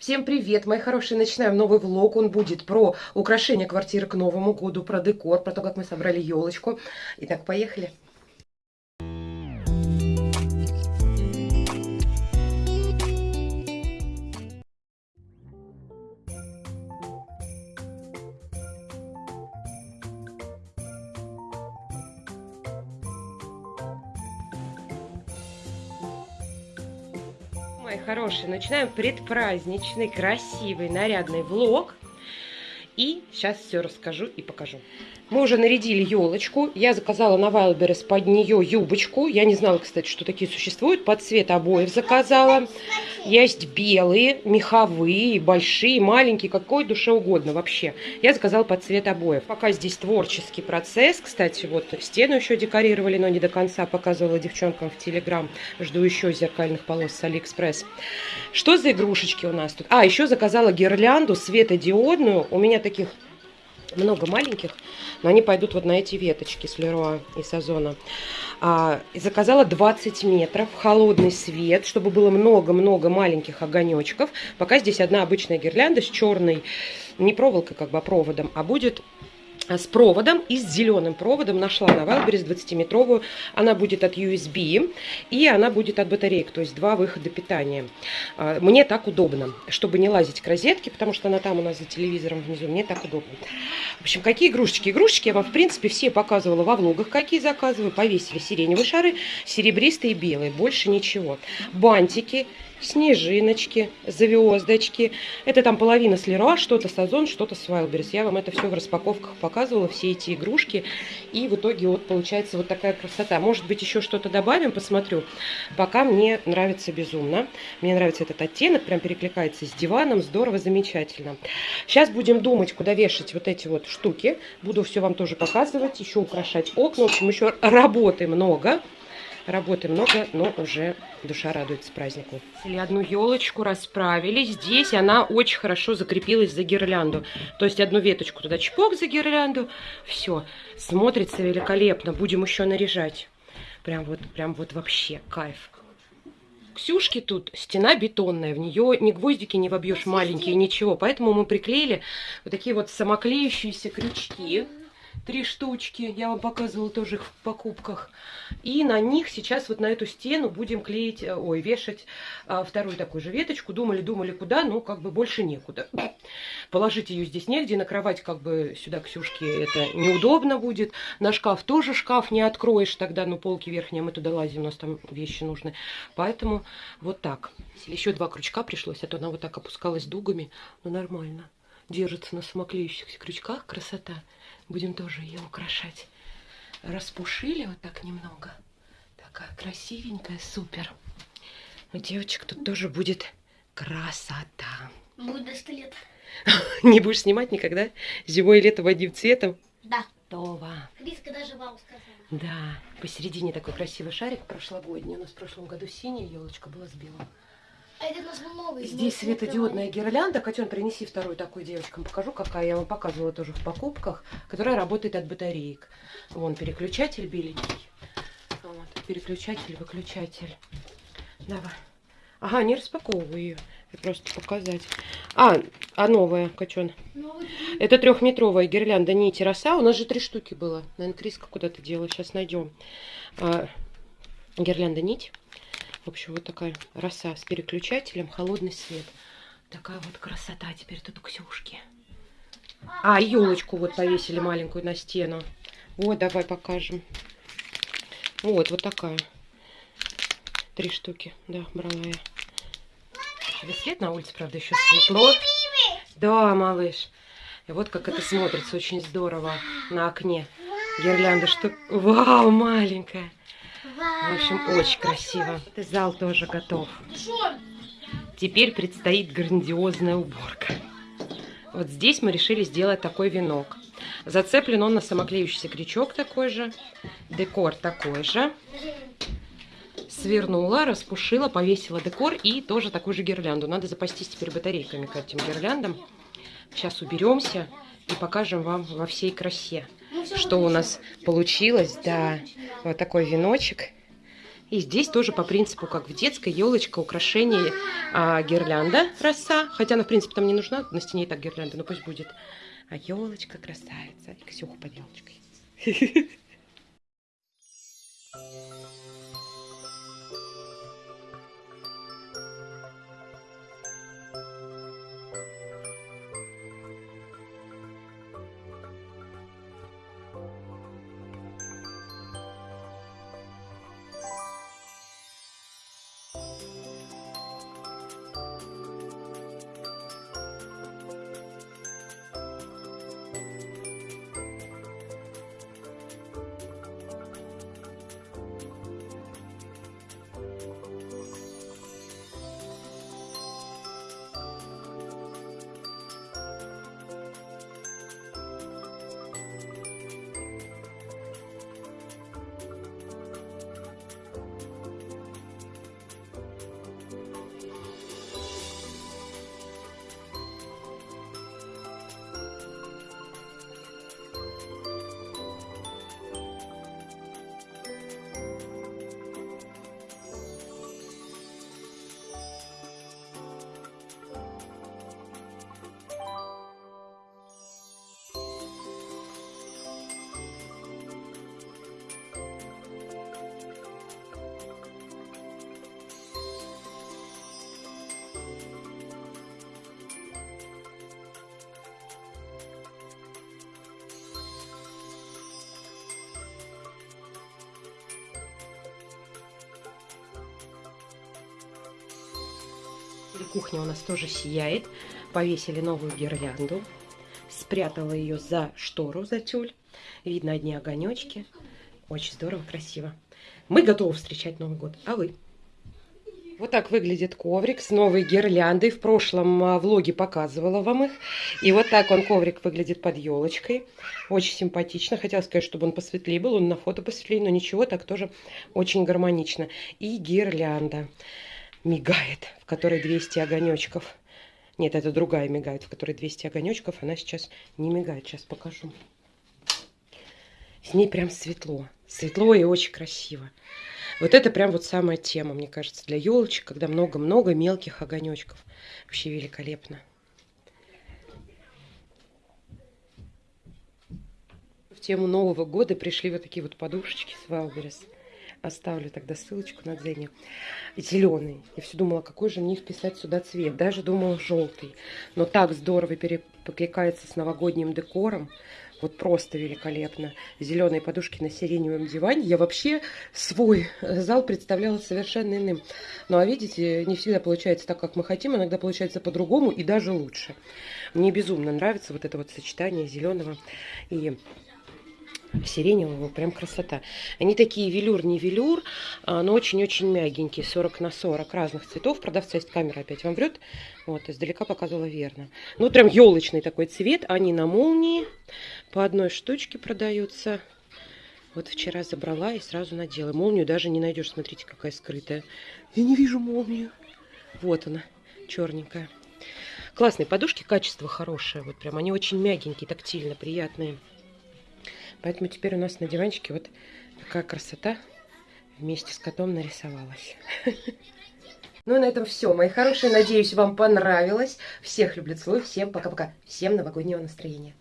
Всем привет, мои хорошие! Начинаем новый влог. Он будет про украшение квартиры к Новому году, про декор, про то, как мы собрали елочку. Итак, поехали. Мои хорошие, начинаем предпраздничный, красивый, нарядный влог. И сейчас все расскажу и покажу. Мы уже нарядили елочку. Я заказала на Wildberries под нее юбочку. Я не знала, кстати, что такие существуют. Под цвет обоев заказала. Есть белые, меховые, большие, маленькие, какой душе угодно вообще. Я заказала под цвет обоев. Пока здесь творческий процесс. Кстати, вот стену еще декорировали, но не до конца. Показывала девчонкам в Телеграм. Жду еще зеркальных полос с Алиэкспресс. Что за игрушечки у нас тут? А, еще заказала гирлянду светодиодную. У меня таких много маленьких, но они пойдут вот на эти веточки с Леруа и с Озона. А, и заказала 20 метров, холодный свет, чтобы было много-много маленьких огонечков. Пока здесь одна обычная гирлянда с черной, не проволокой, как бы, а проводом, а будет с проводом и с зеленым проводом. Нашла на Wildberries 20-метровую. Она будет от USB и она будет от батареек, то есть два выхода питания. А, мне так удобно, чтобы не лазить к розетке, потому что она там у нас за телевизором внизу. Мне так удобно. В общем, какие игрушечки? Игрушечки я вам, в принципе, все показывала во влогах, какие заказываю. Повесили сиреневые шары, серебристые и белые. Больше ничего. Бантики снежиночки, звездочки. Это там половина с Леруа, что-то с Озон, что-то с Wildberries. Я вам это все в распаковках показывала, все эти игрушки. И в итоге вот получается вот такая красота. Может быть, еще что-то добавим, посмотрю. Пока мне нравится безумно. Мне нравится этот оттенок, прям перекликается с диваном. Здорово, замечательно. Сейчас будем думать, куда вешать вот эти вот штуки. Буду все вам тоже показывать, еще украшать окна. В общем, еще работы много. Работы много, но уже душа радуется празднику. Одну елочку расправили. Здесь она очень хорошо закрепилась за гирлянду. То есть одну веточку туда чпок за гирлянду. Все, смотрится великолепно. Будем еще наряжать. Прям вот, прям вот вообще кайф. Ксюшки тут стена бетонная, в нее ни гвоздики не вобьешь маленькие, ничего. Поэтому мы приклеили вот такие вот самоклеющиеся крючки три штучки. Я вам показывала тоже их в покупках. И на них сейчас вот на эту стену будем клеить, э, ой, вешать а, вторую такую же веточку. Думали, думали, куда, но как бы больше некуда. Положить ее здесь негде, на кровать как бы сюда Ксюшке это неудобно будет. На шкаф тоже шкаф не откроешь тогда, ну полки верхние, мы туда лазим, у нас там вещи нужны. Поэтому вот так. Еще два крючка пришлось, а то она вот так опускалась дугами, но нормально. Держится на самоклеющихся крючках, красота. Будем тоже ее украшать. Распушили вот так немного. Такая красивенькая, супер. У девочек тут тоже будет красота. Будет 100 лет. Не будешь снимать никогда? Зимой и летом одним цветом? Да. Това. Риска даже вам сказала. Да, посередине такой красивый шарик прошлогодний. У нас в прошлом году синяя елочка была с белым. А это у нас был новый. Здесь светодиодная гирлянда. Котен, принеси вторую такую девочкам. Покажу, какая. Я вам показывала тоже в покупках. Которая работает от батареек. Вон переключатель беленький. Вот, переключатель, выключатель. Давай. Ага, не распаковываю ее. Просто показать. А, а новая, Кочон. Новый. Это трехметровая гирлянда нити роса. У нас же три штуки было. Наверное, Криска куда-то делала. Сейчас найдем. А, гирлянда нить. В общем, вот такая роса с переключателем, холодный свет. Такая вот красота теперь тут у Ксюшки. А, елочку вот повесили маленькую на стену. Вот, давай покажем. Вот, вот такая. Три штуки, да, брала я. Тебе свет на улице, правда, еще светло. Да, малыш. И вот как это смотрится, очень здорово на окне. Гирлянда, что... Вау, маленькая. В общем, очень красиво. Зал тоже готов. Теперь предстоит грандиозная уборка. Вот здесь мы решили сделать такой венок. Зацеплен он на самоклеющийся крючок такой же. Декор такой же. Свернула, распушила, повесила декор и тоже такую же гирлянду. Надо запастись теперь батарейками к этим гирляндам. Сейчас уберемся и покажем вам во всей красе, что у нас получилось. Да, вот такой веночек. И здесь тоже по принципу, как в детской, елочка, украшение, а, гирлянда, роса. Хотя она, в принципе, там не нужна, на стене и так гирлянда, но пусть будет. А елочка красавица. И Ксюха под елочкой. И Кухня у нас тоже сияет. Повесили новую гирлянду. Спрятала ее за штору, за тюль. Видно одни огонечки. Очень здорово, красиво. Мы готовы встречать Новый год. А вы? Вот так выглядит коврик с новой гирляндой. В прошлом а, влоге показывала вам их. И вот так он, коврик, выглядит под елочкой. Очень симпатично. Хотела сказать, чтобы он посветлее был. Он на фото посветлее, но ничего, так тоже очень гармонично. И гирлянда мигает, в которой 200 огонечков. Нет, это другая мигает, в которой 200 огонечков. Она сейчас не мигает. Сейчас покажу. С ней прям светло. Светло и очень красиво. Вот это прям вот самая тема, мне кажется, для елочек, когда много-много мелких огонечков. Вообще великолепно. В тему Нового года пришли вот такие вот подушечки с Wildberries. Оставлю тогда ссылочку на Дзене. Зеленый. Я все думала, какой же мне вписать сюда цвет. Даже думала желтый. Но так здорово перекликается с новогодним декором. Вот просто великолепно. Зеленые подушки на сиреневом диване. Я вообще свой зал представляла совершенно иным. Ну а видите, не всегда получается так, как мы хотим. Иногда получается по-другому и даже лучше. Мне безумно нравится вот это вот сочетание зеленого и сиреневого, прям красота. Они такие велюр, не велюр, а, но очень-очень мягенькие, 40 на 40 разных цветов. Продавца есть камера опять вам врет. Вот, издалека показывала верно. Ну, прям елочный такой цвет. Они на молнии по одной штучке продаются. Вот вчера забрала и сразу надела. Молнию даже не найдешь. Смотрите, какая скрытая. Я не вижу молнию. Вот она, черненькая. Классные подушки, качество хорошее. Вот прям они очень мягенькие, тактильно, приятные. Поэтому теперь у нас на диванчике вот такая красота вместе с котом нарисовалась. Ну, на этом все, мои хорошие. Надеюсь, вам понравилось. Всех люблю, целую. Всем пока-пока. Всем новогоднего настроения.